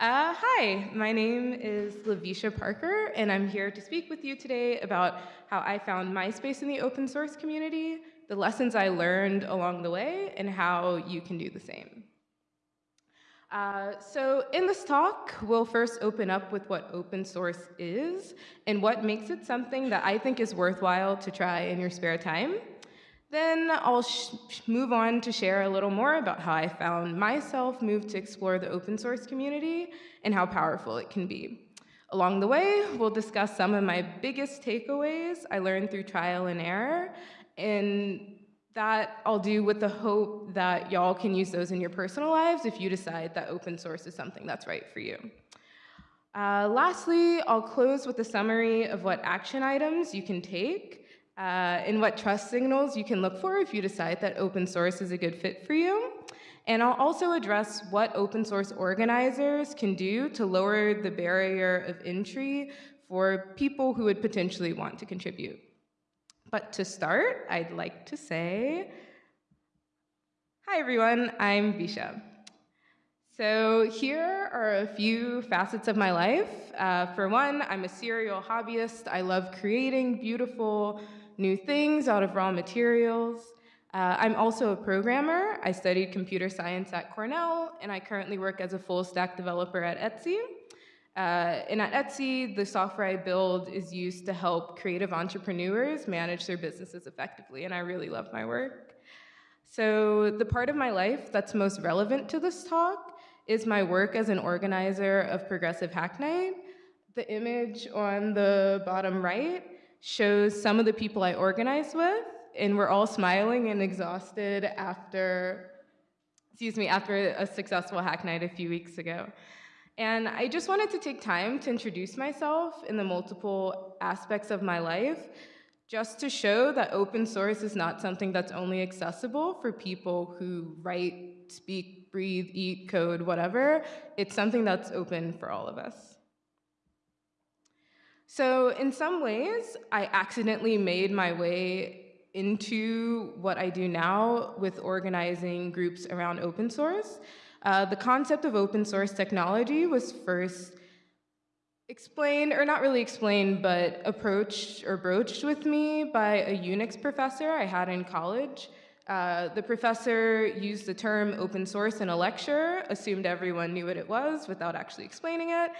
Uh, hi, my name is Lavisha Parker, and I'm here to speak with you today about how I found my space in the open source community, the lessons I learned along the way, and how you can do the same. Uh, so in this talk, we'll first open up with what open source is and what makes it something that I think is worthwhile to try in your spare time. Then I'll move on to share a little more about how I found myself moved to explore the open source community and how powerful it can be. Along the way, we'll discuss some of my biggest takeaways I learned through trial and error, and that I'll do with the hope that y'all can use those in your personal lives if you decide that open source is something that's right for you. Uh, lastly, I'll close with a summary of what action items you can take uh, and what trust signals you can look for if you decide that open source is a good fit for you. And I'll also address what open source organizers can do to lower the barrier of entry for people who would potentially want to contribute. But to start, I'd like to say, hi everyone, I'm Visha. So here are a few facets of my life. Uh, for one, I'm a serial hobbyist. I love creating beautiful, new things out of raw materials. Uh, I'm also a programmer. I studied computer science at Cornell, and I currently work as a full stack developer at Etsy. Uh, and at Etsy, the software I build is used to help creative entrepreneurs manage their businesses effectively, and I really love my work. So the part of my life that's most relevant to this talk is my work as an organizer of Progressive Hack Night. The image on the bottom right shows some of the people I organized with, and we're all smiling and exhausted after, excuse me, after a successful hack night a few weeks ago. And I just wanted to take time to introduce myself in the multiple aspects of my life, just to show that open source is not something that's only accessible for people who write, speak, breathe, eat, code, whatever. It's something that's open for all of us. So in some ways, I accidentally made my way into what I do now with organizing groups around open source. Uh, the concept of open source technology was first explained, or not really explained, but approached or broached with me by a Unix professor I had in college. Uh, the professor used the term open source in a lecture, assumed everyone knew what it was without actually explaining it,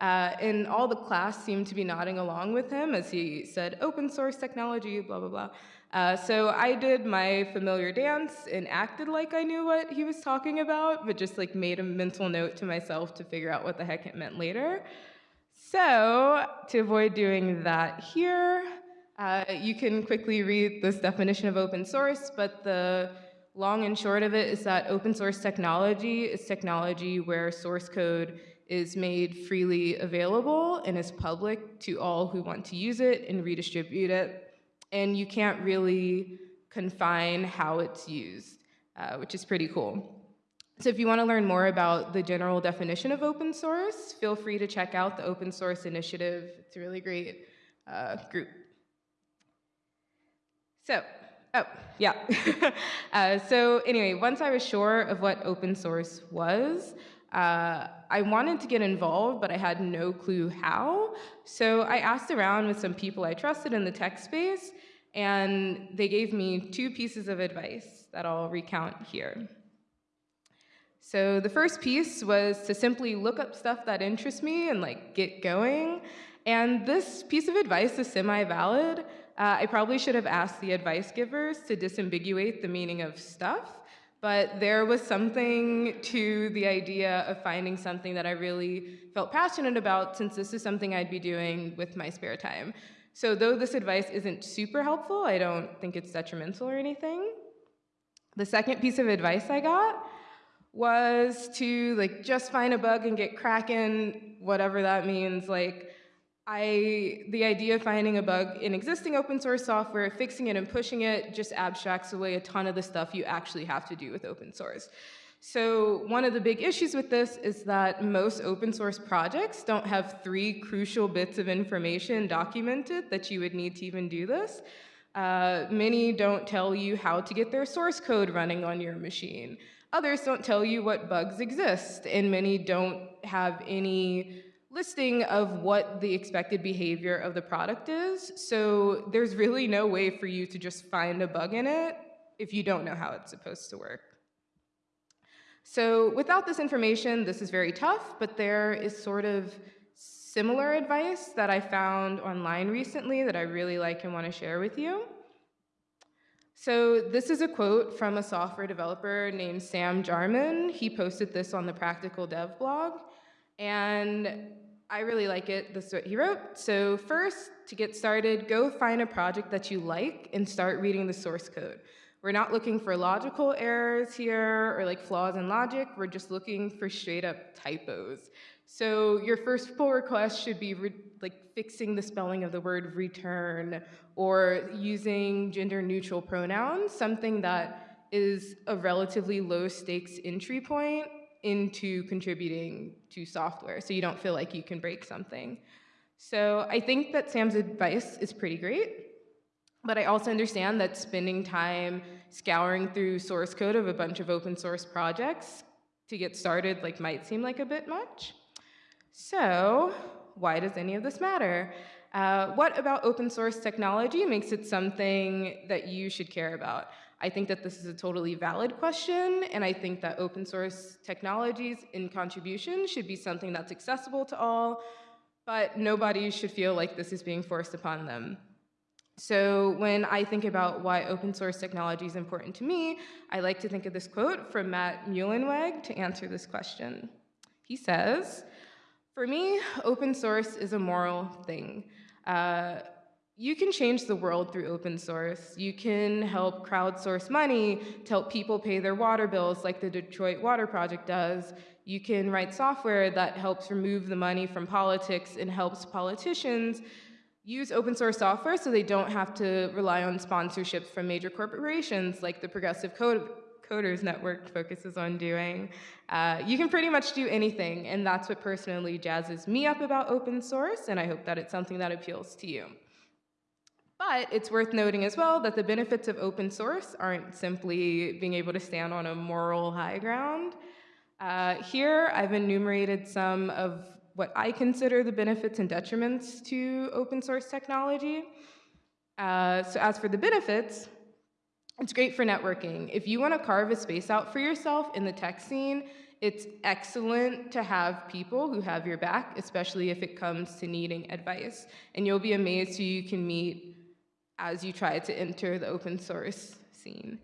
uh, and all the class seemed to be nodding along with him as he said, open source technology, blah, blah, blah. Uh, so I did my familiar dance and acted like I knew what he was talking about, but just like made a mental note to myself to figure out what the heck it meant later. So to avoid doing that here, uh, you can quickly read this definition of open source, but the long and short of it is that open source technology is technology where source code is made freely available and is public to all who want to use it and redistribute it. And you can't really confine how it's used, uh, which is pretty cool. So if you want to learn more about the general definition of open source, feel free to check out the Open Source Initiative. It's a really great uh, group. So, oh, yeah. uh, so anyway, once I was sure of what open source was, uh, I wanted to get involved, but I had no clue how. So I asked around with some people I trusted in the tech space, and they gave me two pieces of advice that I'll recount here. So the first piece was to simply look up stuff that interests me and like get going. And this piece of advice is semi-valid. Uh, I probably should have asked the advice givers to disambiguate the meaning of stuff. But there was something to the idea of finding something that I really felt passionate about since this is something I'd be doing with my spare time. So though this advice isn't super helpful, I don't think it's detrimental or anything. The second piece of advice I got was to like just find a bug and get cracking, whatever that means. Like I, the idea of finding a bug in existing open source software, fixing it and pushing it just abstracts away a ton of the stuff you actually have to do with open source. So one of the big issues with this is that most open source projects don't have three crucial bits of information documented that you would need to even do this. Uh, many don't tell you how to get their source code running on your machine. Others don't tell you what bugs exist, and many don't have any listing of what the expected behavior of the product is. So there's really no way for you to just find a bug in it if you don't know how it's supposed to work. So without this information, this is very tough, but there is sort of similar advice that I found online recently that I really like and want to share with you. So this is a quote from a software developer named Sam Jarman. He posted this on the Practical Dev blog, and I really like it. This is what he wrote. So first, to get started, go find a project that you like and start reading the source code. We're not looking for logical errors here or like flaws in logic. We're just looking for straight up typos. So your first pull request should be like fixing the spelling of the word return or using gender neutral pronouns, something that is a relatively low stakes entry point into contributing to software so you don't feel like you can break something. So I think that Sam's advice is pretty great, but I also understand that spending time scouring through source code of a bunch of open source projects to get started like might seem like a bit much. So why does any of this matter? Uh, what about open source technology makes it something that you should care about? I think that this is a totally valid question, and I think that open source technologies in contribution should be something that's accessible to all, but nobody should feel like this is being forced upon them. So when I think about why open source technology is important to me, I like to think of this quote from Matt Mullenweg to answer this question. He says, for me, open source is a moral thing. Uh, you can change the world through open source. You can help crowdsource money to help people pay their water bills like the Detroit Water Project does. You can write software that helps remove the money from politics and helps politicians use open source software so they don't have to rely on sponsorships from major corporations like the Progressive Code Coders Network focuses on doing. Uh, you can pretty much do anything, and that's what personally jazzes me up about open source, and I hope that it's something that appeals to you. But it's worth noting as well that the benefits of open source aren't simply being able to stand on a moral high ground. Uh, here, I've enumerated some of what I consider the benefits and detriments to open source technology. Uh, so as for the benefits, it's great for networking. If you want to carve a space out for yourself in the tech scene, it's excellent to have people who have your back, especially if it comes to needing advice. And you'll be amazed who you can meet as you try to enter the open source scene.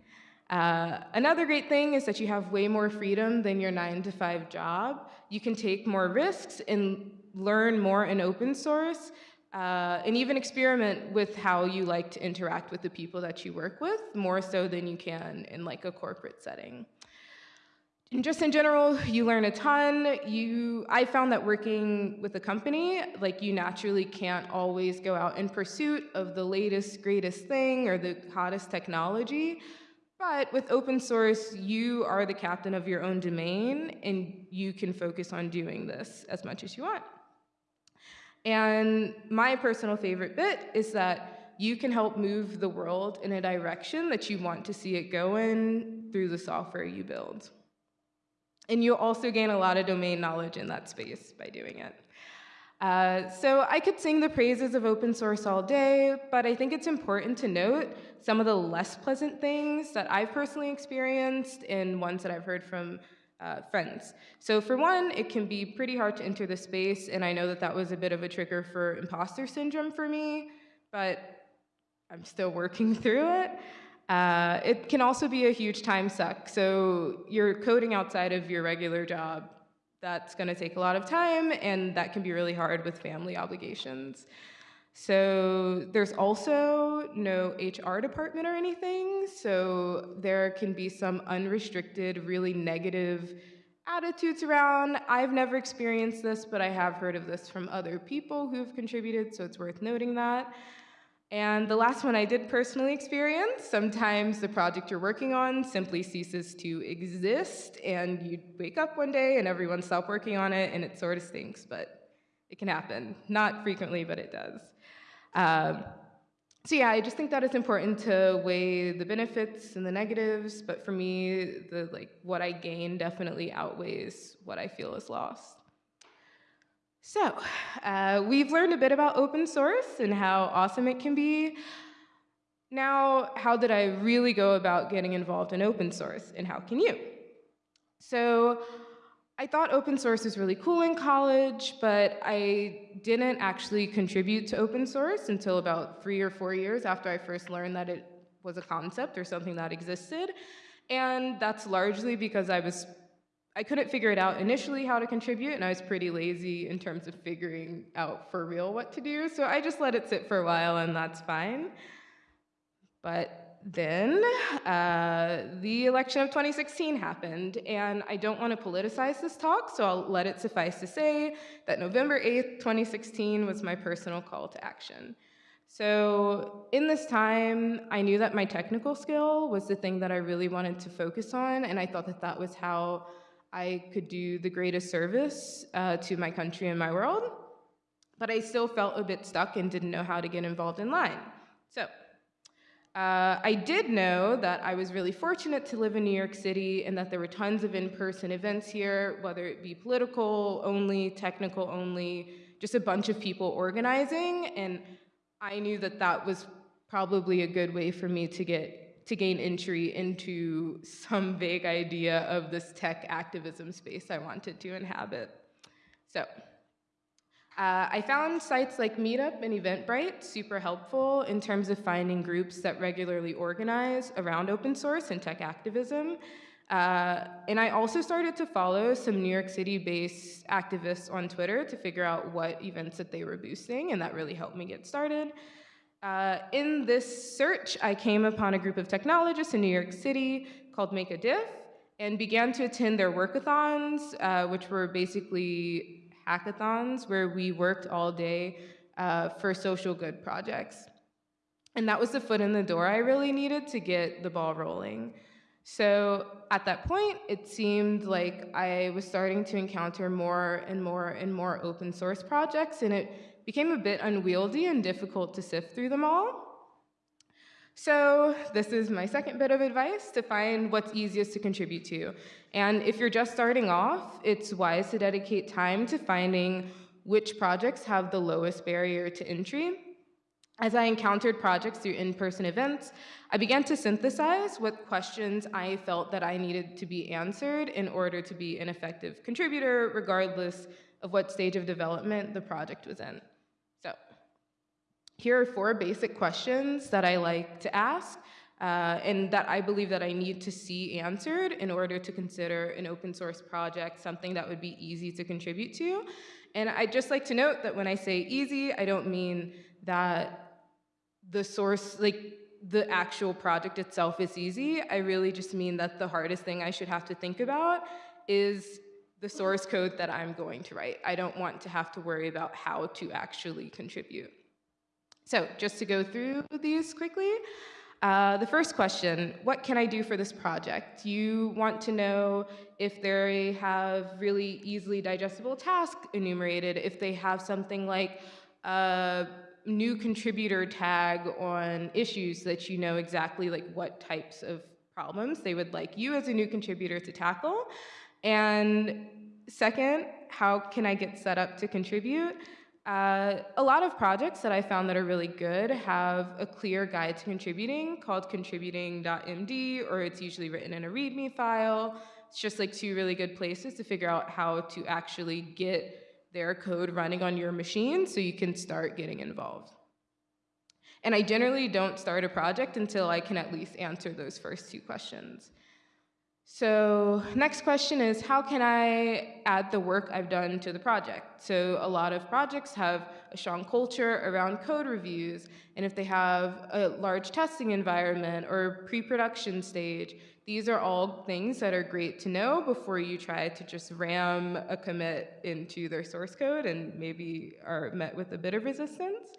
Uh, another great thing is that you have way more freedom than your nine to five job. You can take more risks and learn more in open source uh, and even experiment with how you like to interact with the people that you work with, more so than you can in like a corporate setting. And just in general, you learn a ton. You, I found that working with a company, like you naturally can't always go out in pursuit of the latest, greatest thing or the hottest technology. But with open source, you are the captain of your own domain and you can focus on doing this as much as you want. And my personal favorite bit is that you can help move the world in a direction that you want to see it go in through the software you build. And you'll also gain a lot of domain knowledge in that space by doing it. Uh, so I could sing the praises of open source all day, but I think it's important to note some of the less pleasant things that I've personally experienced and ones that I've heard from uh, friends. So for one, it can be pretty hard to enter the space, and I know that that was a bit of a trigger for imposter syndrome for me, but I'm still working through it. Uh, it can also be a huge time suck. So you're coding outside of your regular job. That's going to take a lot of time, and that can be really hard with family obligations. So there's also no HR department or anything, so there can be some unrestricted, really negative attitudes around. I've never experienced this, but I have heard of this from other people who've contributed, so it's worth noting that. And the last one I did personally experience, sometimes the project you're working on simply ceases to exist, and you wake up one day and everyone stopped working on it, and it sort of stinks, but it can happen. Not frequently, but it does. Um, so yeah, I just think that it's important to weigh the benefits and the negatives, but for me, the like what I gain definitely outweighs what I feel is lost. So, uh, we've learned a bit about open source and how awesome it can be. Now, how did I really go about getting involved in open source, and how can you? So, I thought open source was really cool in college, but I didn't actually contribute to open source until about three or four years after I first learned that it was a concept or something that existed. And that's largely because I was I couldn't figure it out initially how to contribute, and I was pretty lazy in terms of figuring out for real what to do. So I just let it sit for a while, and that's fine. But then uh, the election of 2016 happened, and I don't want to politicize this talk, so I'll let it suffice to say that November 8th, 2016 was my personal call to action. So in this time, I knew that my technical skill was the thing that I really wanted to focus on, and I thought that that was how I could do the greatest service uh, to my country and my world, but I still felt a bit stuck and didn't know how to get involved in line. So uh, I did know that I was really fortunate to live in New York City and that there were tons of in-person events here, whether it be political only, technical only, just a bunch of people organizing, and I knew that that was probably a good way for me to get to gain entry into some vague idea of this tech activism space I wanted to inhabit. So uh, I found sites like Meetup and Eventbrite super helpful in terms of finding groups that regularly organize around open source and tech activism. Uh, and I also started to follow some New York City-based activists on Twitter to figure out what events that they were boosting, and that really helped me get started. Uh, in this search, I came upon a group of technologists in New York City called Make a Diff and began to attend their workathons, uh, which were basically hackathons where we worked all day uh, for social good projects. And that was the foot in the door I really needed to get the ball rolling. So at that point, it seemed like I was starting to encounter more and more and more open source projects, and it became a bit unwieldy and difficult to sift through them all. So this is my second bit of advice, to find what's easiest to contribute to. And if you're just starting off, it's wise to dedicate time to finding which projects have the lowest barrier to entry. As I encountered projects through in-person events, I began to synthesize what questions I felt that I needed to be answered in order to be an effective contributor, regardless of what stage of development the project was in. Here are four basic questions that I like to ask uh, and that I believe that I need to see answered in order to consider an open source project something that would be easy to contribute to. And I'd just like to note that when I say easy, I don't mean that the source, like the actual project itself is easy. I really just mean that the hardest thing I should have to think about is the source code that I'm going to write. I don't want to have to worry about how to actually contribute. So just to go through these quickly, uh, the first question, what can I do for this project? You want to know if they have really easily digestible tasks enumerated, if they have something like a new contributor tag on issues that you know exactly like what types of problems they would like you as a new contributor to tackle. And second, how can I get set up to contribute? Uh, a lot of projects that I found that are really good have a clear guide to contributing called contributing.md, or it's usually written in a README file. It's just like two really good places to figure out how to actually get their code running on your machine so you can start getting involved. And I generally don't start a project until I can at least answer those first two questions. So next question is, how can I add the work I've done to the project? So a lot of projects have a strong culture around code reviews, and if they have a large testing environment or pre-production stage, these are all things that are great to know before you try to just ram a commit into their source code and maybe are met with a bit of resistance.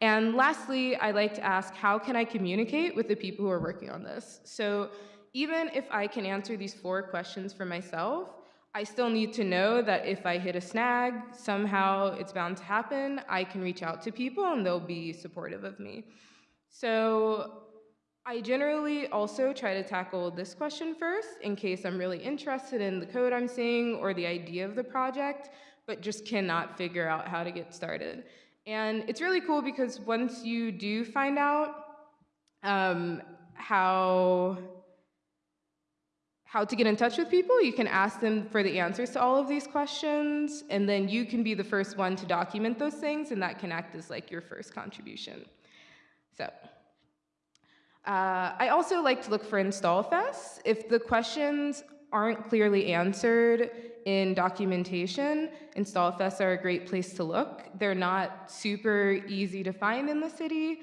And lastly, I like to ask, how can I communicate with the people who are working on this? So even if I can answer these four questions for myself, I still need to know that if I hit a snag, somehow it's bound to happen, I can reach out to people and they'll be supportive of me. So I generally also try to tackle this question first in case I'm really interested in the code I'm seeing or the idea of the project, but just cannot figure out how to get started. And it's really cool because once you do find out um, how how to get in touch with people. You can ask them for the answers to all of these questions, and then you can be the first one to document those things, and that can act as like your first contribution. So, uh, I also like to look for install fests. If the questions aren't clearly answered in documentation, install fests are a great place to look. They're not super easy to find in the city,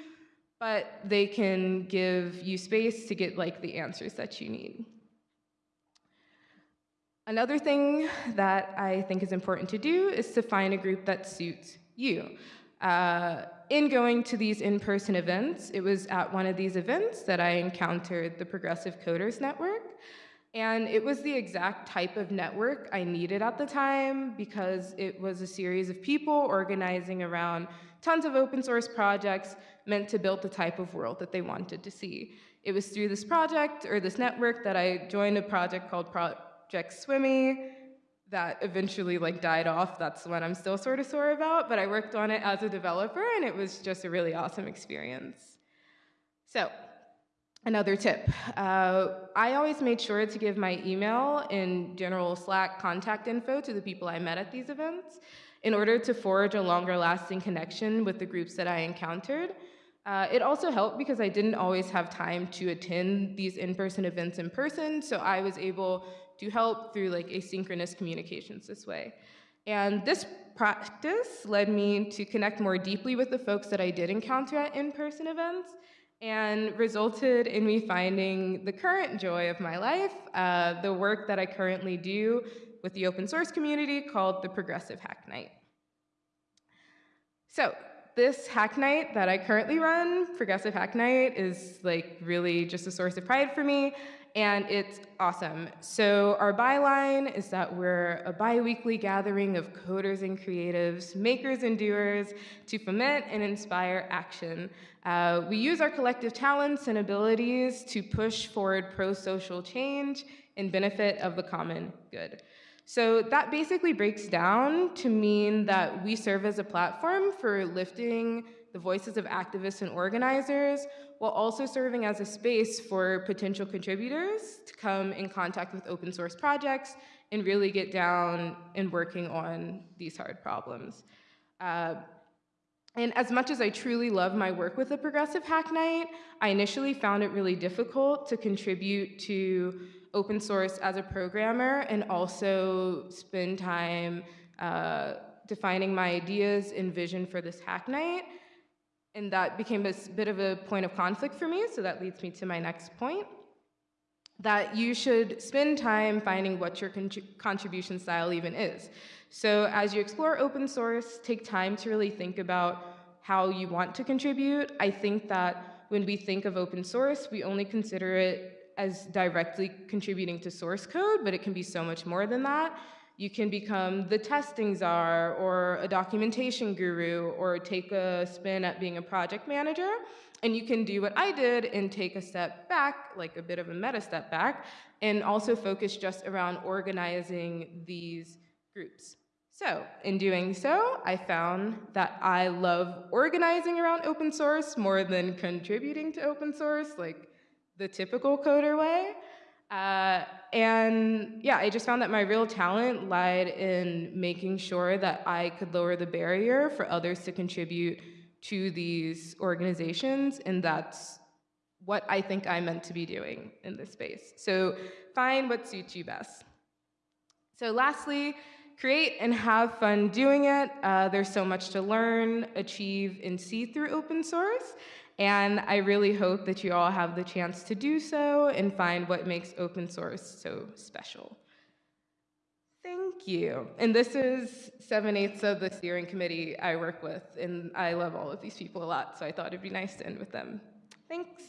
but they can give you space to get like the answers that you need. Another thing that I think is important to do is to find a group that suits you. Uh, in going to these in-person events, it was at one of these events that I encountered the Progressive Coders Network. And it was the exact type of network I needed at the time because it was a series of people organizing around tons of open source projects meant to build the type of world that they wanted to see. It was through this project or this network that I joined a project called Pro Project Swimmy that eventually like died off. That's the one I'm still sort of sore about, but I worked on it as a developer and it was just a really awesome experience. So, another tip. Uh, I always made sure to give my email and general Slack contact info to the people I met at these events in order to forge a longer lasting connection with the groups that I encountered. Uh, it also helped because I didn't always have time to attend these in-person events in person, so I was able to help through like asynchronous communications this way. And this practice led me to connect more deeply with the folks that I did encounter at in-person events and resulted in me finding the current joy of my life, uh, the work that I currently do with the open source community called the Progressive Hack Night. So this hack night that I currently run, Progressive Hack Night, is like really just a source of pride for me and it's awesome. So our byline is that we're a bi-weekly gathering of coders and creatives, makers and doers to foment and inspire action. Uh, we use our collective talents and abilities to push forward pro-social change in benefit of the common good. So that basically breaks down to mean that we serve as a platform for lifting the voices of activists and organizers, while also serving as a space for potential contributors to come in contact with open source projects and really get down and working on these hard problems. Uh, and as much as I truly love my work with the Progressive Hack Night, I initially found it really difficult to contribute to open source as a programmer and also spend time uh, defining my ideas and vision for this Hack Night. And that became a bit of a point of conflict for me, so that leads me to my next point. That you should spend time finding what your contribution style even is. So as you explore open source, take time to really think about how you want to contribute. I think that when we think of open source, we only consider it as directly contributing to source code, but it can be so much more than that. You can become the testing czar or a documentation guru or take a spin at being a project manager. And you can do what I did and take a step back, like a bit of a meta step back, and also focus just around organizing these groups. So in doing so, I found that I love organizing around open source more than contributing to open source, like the typical coder way. Uh, and yeah, I just found that my real talent lied in making sure that I could lower the barrier for others to contribute to these organizations, and that's what I think I'm meant to be doing in this space. So find what suits you best. So lastly, create and have fun doing it. Uh, there's so much to learn, achieve, and see through open source. And I really hope that you all have the chance to do so and find what makes open source so special. Thank you. And this is 7 eighths of the steering committee I work with, and I love all of these people a lot, so I thought it'd be nice to end with them. Thanks.